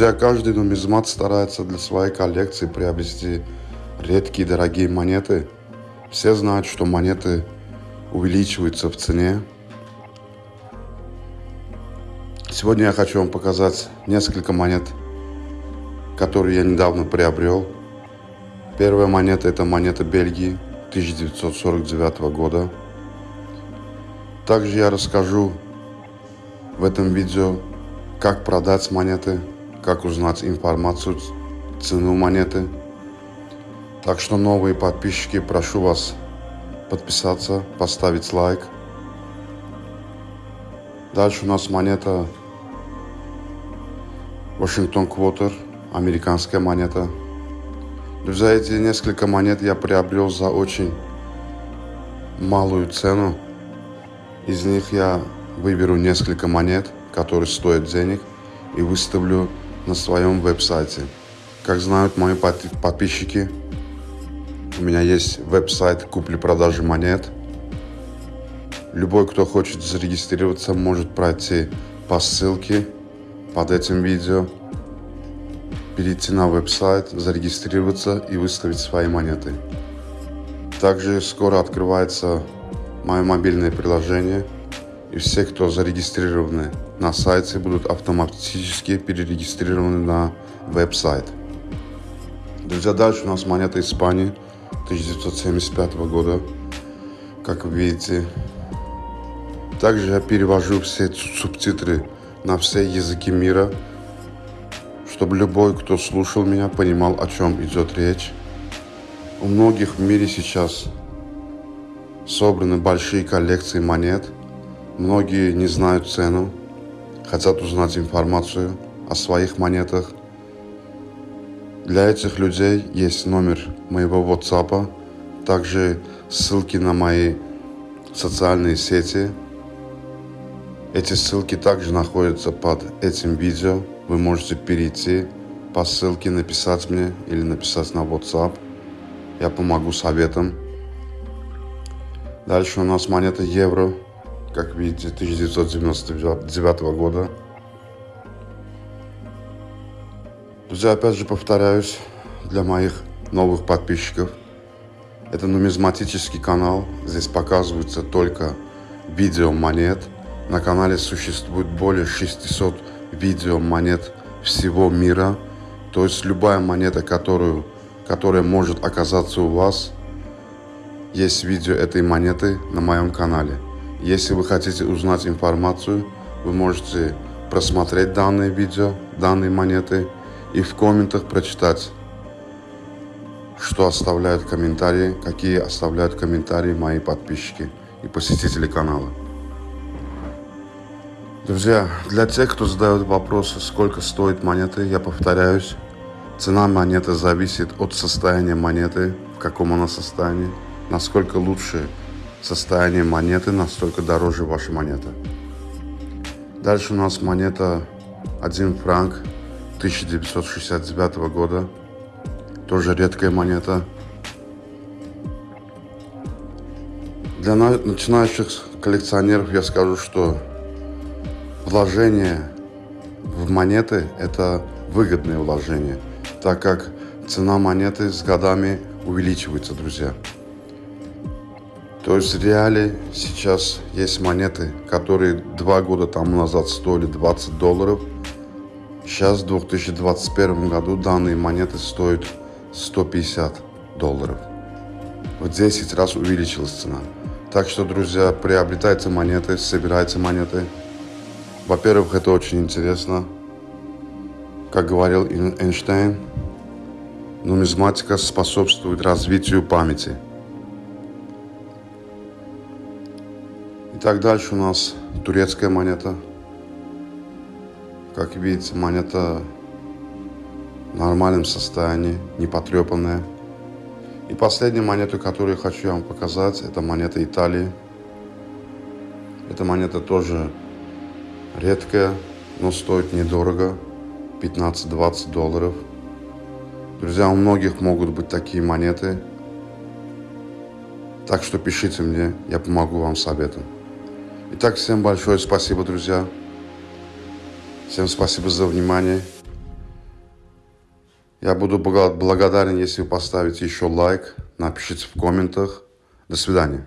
Друзья, каждый нумизмат старается для своей коллекции приобрести редкие дорогие монеты. Все знают, что монеты увеличиваются в цене. Сегодня я хочу вам показать несколько монет, которые я недавно приобрел. Первая монета это монета Бельгии 1949 года. Также я расскажу в этом видео, как продать монеты, как узнать информацию, цену монеты. Так что новые подписчики, прошу вас подписаться, поставить лайк. Дальше у нас монета Вашингтон Квотер, американская монета. Друзья, эти несколько монет я приобрел за очень малую цену. Из них я выберу несколько монет, которые стоят денег, и выставлю на своем веб-сайте. Как знают мои подписчики, у меня есть веб-сайт купли-продажи монет. Любой, кто хочет зарегистрироваться, может пройти по ссылке под этим видео, перейти на веб-сайт, зарегистрироваться и выставить свои монеты. Также скоро открывается мое мобильное приложение, и все, кто зарегистрированы на сайте, будут автоматически перерегистрированы на веб-сайт. Друзья, дальше у нас монета Испании 1975 года, как вы видите. Также я перевожу все субтитры на все языки мира, чтобы любой, кто слушал меня, понимал, о чем идет речь. У многих в мире сейчас собраны большие коллекции монет. Многие не знают цену, хотят узнать информацию о своих монетах. Для этих людей есть номер моего WhatsApp, также ссылки на мои социальные сети. Эти ссылки также находятся под этим видео. Вы можете перейти по ссылке, написать мне или написать на WhatsApp. Я помогу советом. Дальше у нас монета евро, как видите, 1999 года. Друзья, опять же повторяюсь, для моих новых подписчиков, это нумизматический канал, здесь показываются только видео монет. На канале существует более 600 видео монет всего мира. То есть любая монета, которую, которая может оказаться у вас – есть видео этой монеты на моем канале. Если вы хотите узнать информацию, вы можете просмотреть данное видео, данные монеты и в комментах прочитать, что оставляют комментарии, какие оставляют комментарии мои подписчики и посетители канала. Друзья, для тех, кто задает вопросы, сколько стоит монеты, я повторяюсь, цена монеты зависит от состояния монеты, в каком она состоянии. Насколько лучше состояние монеты, настолько дороже ваша монета. Дальше у нас монета 1 франк 1969 года. Тоже редкая монета. Для начинающих коллекционеров я скажу, что вложение в монеты – это выгодное вложение, так как цена монеты с годами увеличивается, друзья. То есть в реале сейчас есть монеты, которые два года тому назад стоили 20 долларов. Сейчас в 2021 году данные монеты стоят 150 долларов. В 10 раз увеличилась цена. Так что, друзья, приобретайте монеты, собирайте монеты. Во-первых, это очень интересно. Как говорил Эйнштейн, нумизматика способствует развитию памяти – Итак, дальше у нас турецкая монета. Как видите, монета в нормальном состоянии, не потрепанная. И последняя монета, которую я хочу вам показать, это монета Италии. Эта монета тоже редкая, но стоит недорого, 15-20 долларов. Друзья, у многих могут быть такие монеты. Так что пишите мне, я помогу вам советом. Итак, всем большое спасибо, друзья. Всем спасибо за внимание. Я буду благодарен, если вы поставите еще лайк, напишите в комментах. До свидания.